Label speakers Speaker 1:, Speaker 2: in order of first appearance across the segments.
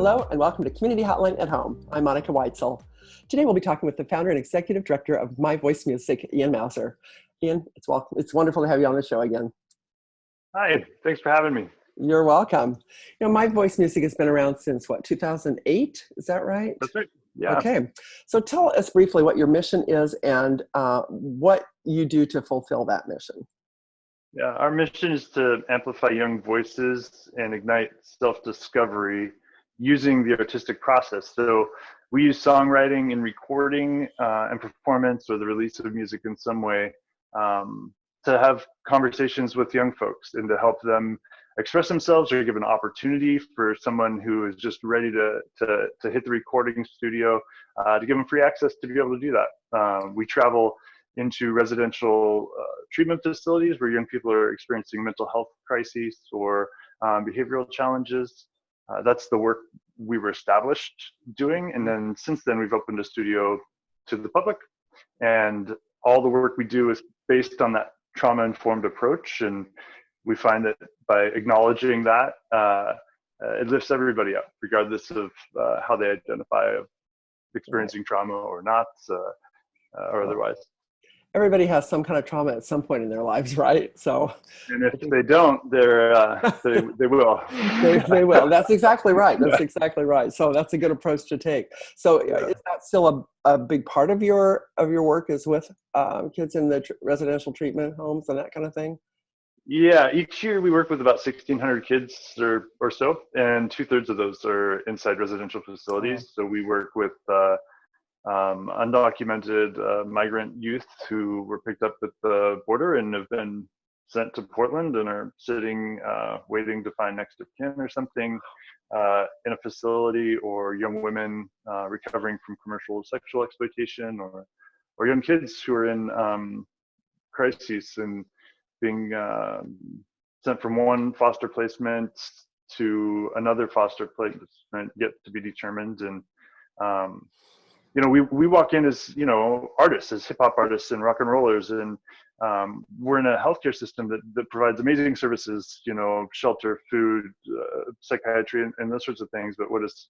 Speaker 1: Hello and welcome to Community Hotline at Home. I'm Monica Weitzel. Today we'll be talking with the founder and executive director of My Voice Music, Ian Mouser. Ian, it's welcome. It's wonderful to have you on the show again.
Speaker 2: Hi, thanks for having me.
Speaker 1: You're welcome. You know, My Voice Music has been around since what, 2008? Is that right?
Speaker 2: That's right. Yeah.
Speaker 1: Okay. So tell us briefly what your mission is and uh, what you do to fulfill that mission.
Speaker 2: Yeah, our mission is to amplify young voices and ignite self-discovery using the artistic process. So we use songwriting and recording uh, and performance or the release of music in some way um, to have conversations with young folks and to help them express themselves or give an opportunity for someone who is just ready to, to, to hit the recording studio uh, to give them free access to be able to do that. Um, we travel into residential uh, treatment facilities where young people are experiencing mental health crises or um, behavioral challenges. Uh, that's the work we were established doing. And then since then, we've opened a studio to the public. And all the work we do is based on that trauma informed approach. And we find that by acknowledging that, uh, uh, it lifts everybody up, regardless of uh, how they identify experiencing trauma or not, uh, or otherwise
Speaker 1: everybody has some kind of trauma at some point in their lives, right? So,
Speaker 2: and if they don't, they're uh, they they will.
Speaker 1: they, they will. That's exactly right. That's exactly right. So that's a good approach to take. So yeah. is that still a, a big part of your of your work is with um, kids in the tr residential treatment homes and that kind of thing?
Speaker 2: Yeah, each year we work with about 1,600 kids or, or so, and two thirds of those are inside residential facilities. Oh. So we work with uh, um, undocumented uh, migrant youth who were picked up at the border and have been sent to Portland and are sitting uh, waiting to find next of kin or something uh, in a facility, or young women uh, recovering from commercial sexual exploitation, or or young kids who are in um, crises and being um, sent from one foster placement to another foster placement yet to be determined and um, you know, we, we walk in as, you know, artists, as hip hop artists and rock and rollers. And um, we're in a healthcare system that, that provides amazing services, you know, shelter, food, uh, psychiatry, and, and those sorts of things. But what is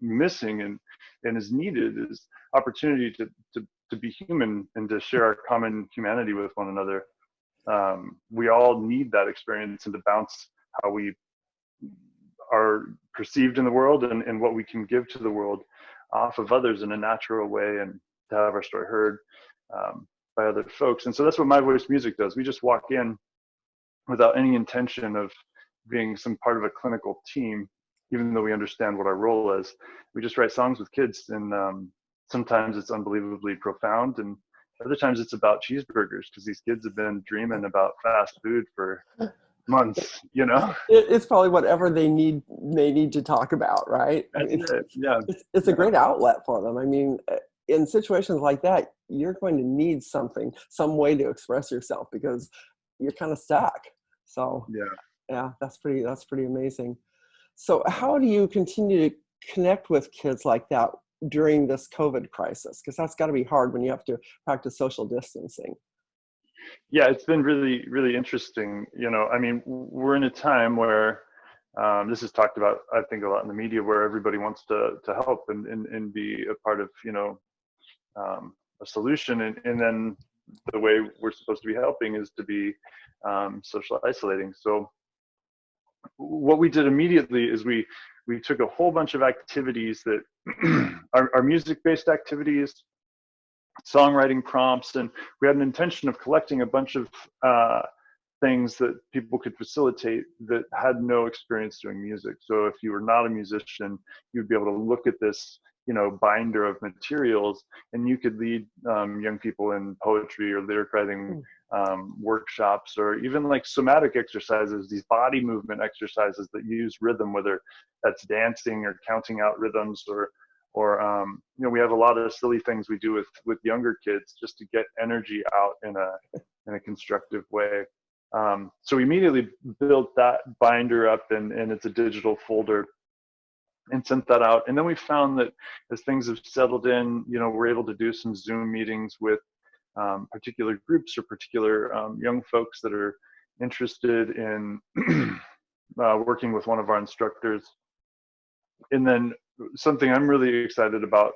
Speaker 2: missing and, and is needed is opportunity to, to, to be human and to share our common humanity with one another. Um, we all need that experience and to bounce how we are perceived in the world and, and what we can give to the world off of others in a natural way and to have our story heard um, by other folks. And so that's what My Voice Music does. We just walk in without any intention of being some part of a clinical team, even though we understand what our role is. We just write songs with kids, and um, sometimes it's unbelievably profound, and other times it's about cheeseburgers because these kids have been dreaming about fast food for months you know?
Speaker 1: It's probably whatever they need they need to talk about right?
Speaker 2: It's, it. yeah.
Speaker 1: it's, it's a great outlet for them. I mean uh, in situations like that you're going to need something some way to express yourself because you're kind of stuck. So
Speaker 2: yeah.
Speaker 1: yeah that's pretty that's pretty amazing. So how do you continue to connect with kids like that during this covid crisis? Because that's got to be hard when you have to practice social distancing
Speaker 2: yeah, it's been really, really interesting. You know, I mean, we're in a time where um, this is talked about, I think, a lot in the media, where everybody wants to to help and and, and be a part of, you know, um, a solution. And and then the way we're supposed to be helping is to be um, social isolating. So what we did immediately is we we took a whole bunch of activities that are, are music based activities songwriting prompts, and we had an intention of collecting a bunch of uh, things that people could facilitate that had no experience doing music. So if you were not a musician, you'd be able to look at this, you know, binder of materials, and you could lead um, young people in poetry or lyric writing hmm. um, workshops, or even like somatic exercises, these body movement exercises that use rhythm, whether that's dancing or counting out rhythms or or um, you know we have a lot of silly things we do with with younger kids just to get energy out in a in a constructive way. Um, so we immediately built that binder up and, and it's a digital folder and sent that out. And then we found that as things have settled in you know we're able to do some zoom meetings with um, particular groups or particular um, young folks that are interested in uh, working with one of our instructors. And then something I'm really excited about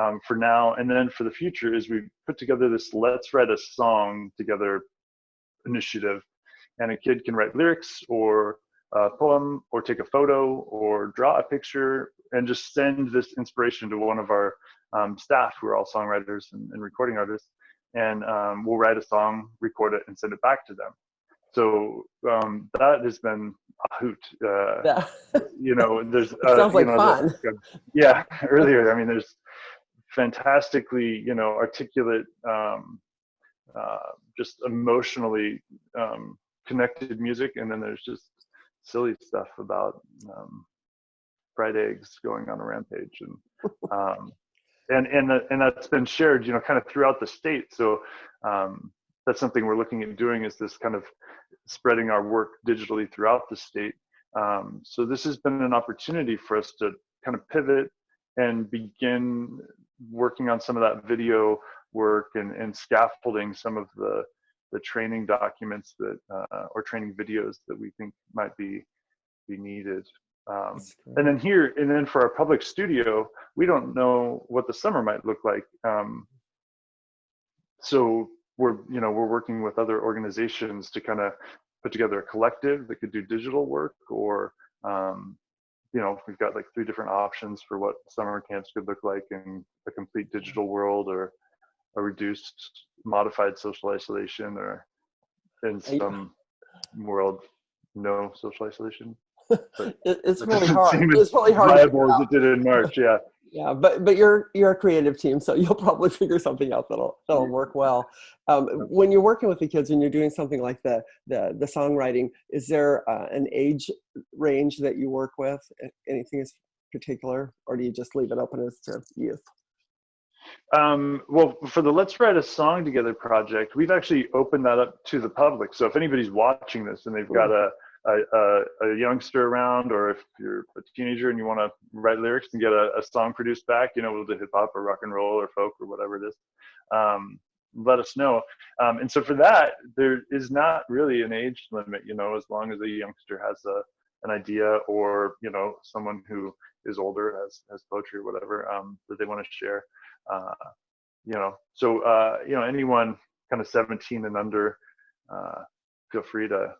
Speaker 2: um, for now and then for the future is we put together this let's write a song together initiative. And a kid can write lyrics or a poem or take a photo or draw a picture and just send this inspiration to one of our um, staff who are all songwriters and, and recording artists. And um, we'll write a song record it and send it back to them so um, that has been a hoot uh,
Speaker 1: Yeah.
Speaker 2: you know there's uh,
Speaker 1: sounds like
Speaker 2: know,
Speaker 1: fun.
Speaker 2: the- yeah earlier i mean there's fantastically you know articulate um uh just emotionally um connected music and then there's just silly stuff about um fried eggs going on a rampage and um and and and that's been shared you know kind of throughout the state so um that's something we're looking at doing is this kind of spreading our work digitally throughout the state um, so this has been an opportunity for us to kind of pivot and begin working on some of that video work and, and scaffolding some of the the training documents that uh, or training videos that we think might be be needed. Um, and then here and then for our public studio, we don't know what the summer might look like. Um, so we're you know we're working with other organizations to kind of put together a collective that could do digital work or um, you know we've got like three different options for what summer camps could look like in a complete digital world or a reduced modified social isolation or in some world no social isolation
Speaker 1: it's really hard. It's really hard.
Speaker 2: viable as it did in march yeah
Speaker 1: Yeah, but but you're you're a creative team, so you'll probably figure something out that'll that'll work well. Um, when you're working with the kids and you're doing something like the the the songwriting, is there uh, an age range that you work with? Anything is particular, or do you just leave it open as to youth?
Speaker 2: Um, well, for the Let's Write a Song Together project, we've actually opened that up to the public. So if anybody's watching this and they've got a a, a, a youngster around, or if you're a teenager and you want to write lyrics and get a, a song produced back, you know, we'll do hip hop or rock and roll or folk or whatever it is. Um, let us know. Um, and so for that, there is not really an age limit, you know, as long as a youngster has a an idea or you know someone who is older has has poetry or whatever um, that they want to share uh, you know so uh, you know anyone kind of 17 and under uh, feel free to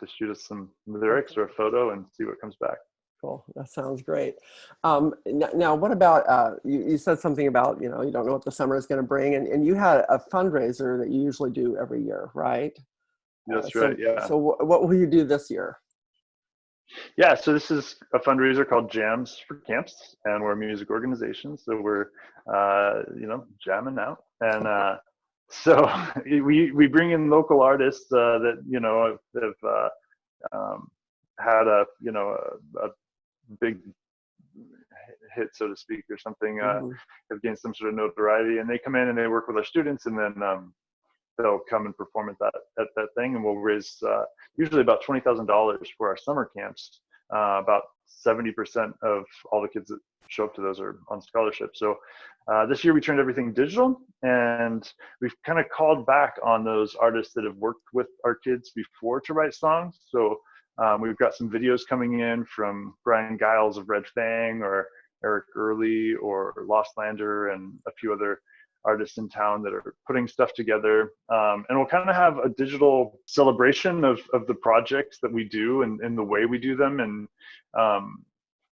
Speaker 2: to shoot us some lyrics or a photo and see what comes back
Speaker 1: Cool. That sounds great. Um, now, what about uh, you, you said something about you know you don't know what the summer is going to bring, and, and you had a fundraiser that you usually do every year, right? Uh,
Speaker 2: that's
Speaker 1: so-
Speaker 2: right yeah
Speaker 1: So wh- what will you do this year?
Speaker 2: yeah so this is a fundraiser called jams for camps and we're a music organization so we're uh, you know jamming out and uh, so we we bring in local artists uh, that you know have, have uh, um, had a you know a, a big hit so to speak or something uh,
Speaker 1: Mhm.
Speaker 2: have gained some sort of notoriety and they come in and they work with our students and then um, they'll come and perform at that at that thing and we'll raise uh, usually about twenty thousand dollars for our summer camps. Uh, about seventy percent of all the kids that show up to those are on scholarship. So uh, this year we turned everything digital and we've kind of called back on those artists that have worked with our kids before to write songs. So um, we've got some videos coming in from Bryan Giles of Red Fang or Eric Early or Lost Lander and a few other artists in town that are putting stuff together. Um, and we'll kind of have a digital celebration of, of the projects that we do and, and the way we do them. And, um,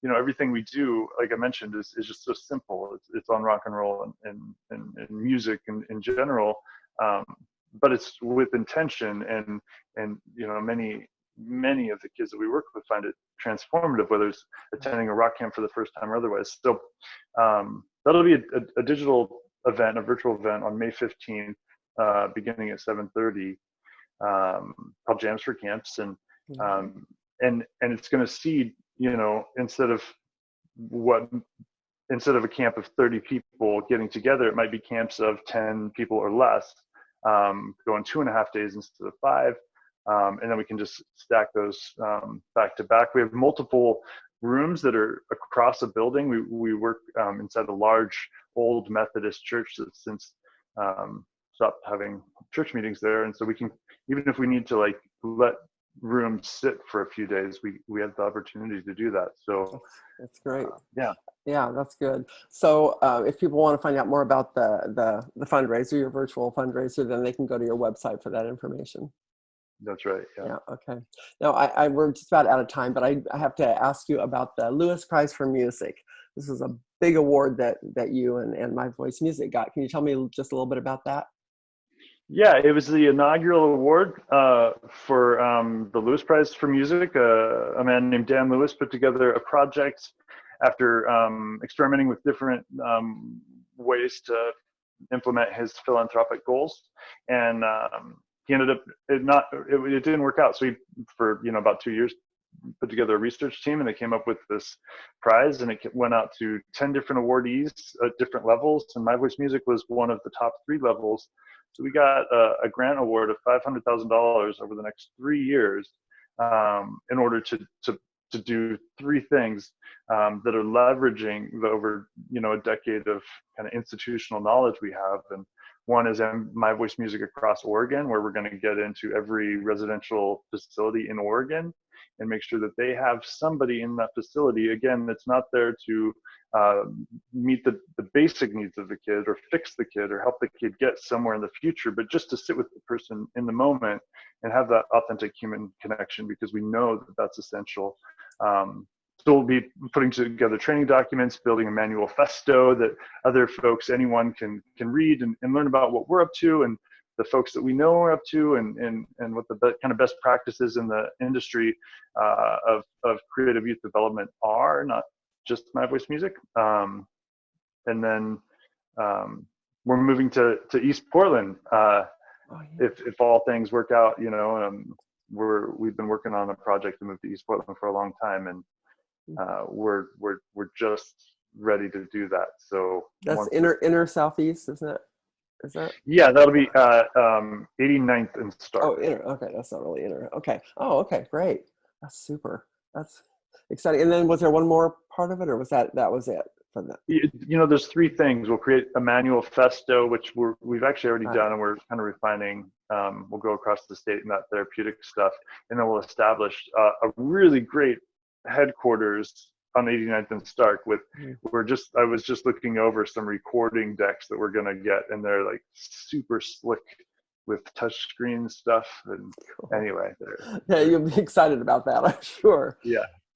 Speaker 2: you know, everything we do, like I mentioned, is, is just so simple. It's, it's on rock and roll and, and, and, and music in, in general. Um, but it's with intention and, and, you know, many, many of the kids that we work with find it transformative, whether it's attending a rock camp for the first time or otherwise. So um, that'll be a, a, a digital event, a virtual event on May 15th, uh, beginning at 7:30, um, called Jams for Camps, and um, and and it's going to seed, you know, instead of what instead of a camp of 30 people getting together, it might be camps of 10 people or less, um, going two and a half days instead of five. Um, and then we can just stack those um, back to back. We have multiple rooms that are across a building. We we work um, inside a large old Methodist church that's since um, stopped having church meetings there, and so we can even if we need to like let room sit for a few days, we we had the opportunity to do that. So
Speaker 1: That's great.
Speaker 2: yeah.
Speaker 1: Yeah, that's good. So uh, if people want to find out more about the, the, the fundraiser, your virtual fundraiser, then they can go to your website for that information.
Speaker 2: that's right. Yeah.
Speaker 1: Yeah, okay. Now, I, I, we're just about out of time, but I, I have to ask you about the Lewis Prize for Music. This is a big award that, that you and, and My Voice Music got. Can you tell me just a little bit about that?
Speaker 2: Yeah, it was the inaugural award uh, for um, the Lewis Prize for Music. Uh, a man named Dan Lewis put together a project after um, experimenting with different um, ways to implement his philanthropic goals, and um, he ended up it not it, it didn't work out. So he, for you know about two years, put together a research team, and they came up with this prize, and it went out to ten different awardees at different levels, and My Voice Music was one of the top three levels so we got a, a grant award of $500,000 over the next three years um, in order to, to, to do three things um, that are leveraging the over, you know, a decade of kind of institutional knowledge we have. And one is My Voice Music Across Oregon, where we're going to get into every residential facility in Oregon and make sure that they have somebody in that facility, again, that's not there to uh, meet the, the basic needs of the kid or fix the kid or help the kid get somewhere in the future, but just to sit with the person in the moment and have that authentic human connection because we know that that's essential. Um, so we'll be putting together training documents, building a manifesto that other folks, anyone can can read and, and learn about what we're up to and the folks that we know are up to and, and, and what the be- kind of best practices in the industry uh, of, of creative youth development are, not just my voice music. Um, and then um, we're moving to, to East Portland. Uh, oh, yeah. if, if all things work out, you know, um, we're, we've been working on a project to move to East Portland for a long time and mm. uh, we're, we're, we're just ready to do that. So
Speaker 1: that's inner, inner Southeast, isn't it? Is that?
Speaker 2: Yeah, that'll be uh, um, 89th and Stark.
Speaker 1: Oh, inner. Okay, that's not really inner. Okay. Oh, okay, great. That's super. That's exciting. And then was there one more part of it, or was that that was it from that?
Speaker 2: You, you know, there's three things. We'll create a manifesto, which we're we've actually already done, and we're kind of refining. Um, we'll go across the state in that therapeutic stuff, and then we'll establish uh, a really great headquarters on 89th and Stark with we're just I was just looking over some recording decks that we're gonna get and they're like super slick with touchscreen stuff and cool. anyway
Speaker 1: yeah you'll be excited about that I'm sure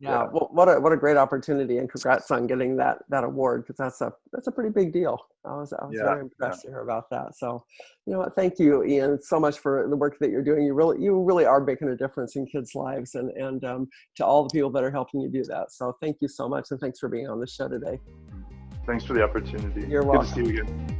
Speaker 2: yeah
Speaker 1: yeah, Well, what a what a great opportunity, and congrats on getting that that award because that's a that's a pretty big deal. I was I was yeah, very impressed yeah. to hear about that. So, you know what? Thank you, Ian, so much for the work that you're doing. You really you really are making a difference in kids' lives, and and um, to all the people that are helping you do that. So, thank you so much, and thanks for being on the show today.
Speaker 2: Thanks for the opportunity.
Speaker 1: You're welcome.
Speaker 2: Good to see you again.